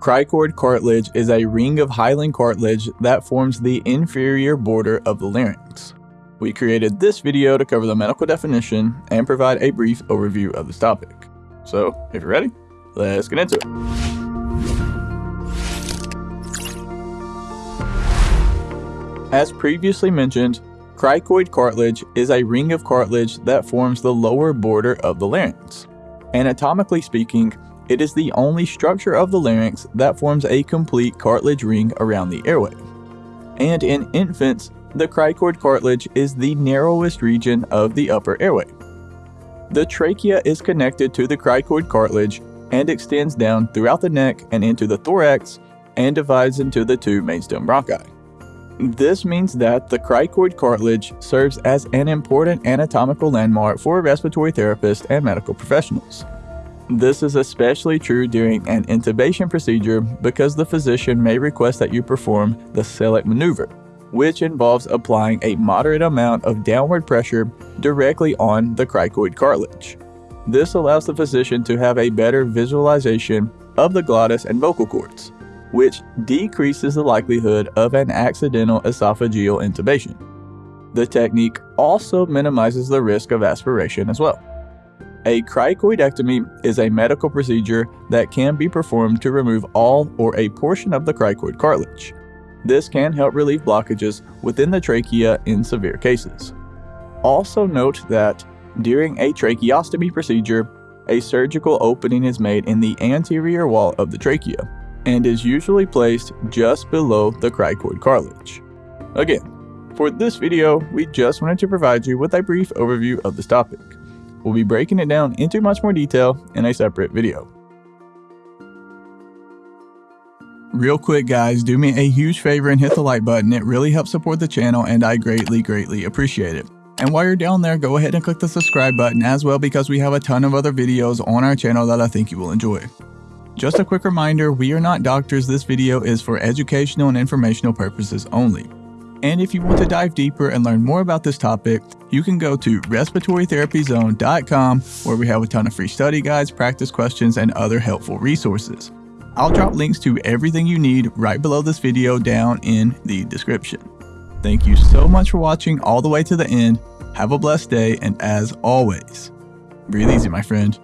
Cricoid cartilage is a ring of hyaline cartilage that forms the inferior border of the larynx. We created this video to cover the medical definition and provide a brief overview of this topic. So, if you're ready, let's get into it. As previously mentioned, cricoid cartilage is a ring of cartilage that forms the lower border of the larynx. Anatomically speaking, it is the only structure of the larynx that forms a complete cartilage ring around the airway. And in infants, the cricoid cartilage is the narrowest region of the upper airway. The trachea is connected to the cricoid cartilage and extends down throughout the neck and into the thorax and divides into the two mainstem bronchi. This means that the cricoid cartilage serves as an important anatomical landmark for respiratory therapists and medical professionals. This is especially true during an intubation procedure because the physician may request that you perform the Sellick maneuver, which involves applying a moderate amount of downward pressure directly on the cricoid cartilage. This allows the physician to have a better visualization of the glottis and vocal cords, which decreases the likelihood of an accidental esophageal intubation. The technique also minimizes the risk of aspiration as well. A cricoidectomy is a medical procedure that can be performed to remove all or a portion of the cricoid cartilage. This can help relieve blockages within the trachea in severe cases. Also note that during a tracheostomy procedure, a surgical opening is made in the anterior wall of the trachea and is usually placed just below the cricoid cartilage. Again, for this video, we just wanted to provide you with a brief overview of this topic. We'll be breaking it down into much more detail in a separate video. Real quick guys, do me a huge favor and hit the like button. It really helps support the channel and I greatly, greatly appreciate it. And while you're down there, go ahead and click the subscribe button as well because we have a ton of other videos on our channel that I think you will enjoy. Just a quick reminder, we are not doctors, this video is for educational and informational purposes only. And if you want to dive deeper and learn more about this topic, you can go to respiratorytherapyzone.com where we have a ton of free study guides, practice questions, and other helpful resources. I'll drop links to everything you need right below this video down in the description. Thank you so much for watching all the way to the end. Have a blessed day, and as always, breathe easy, my friend.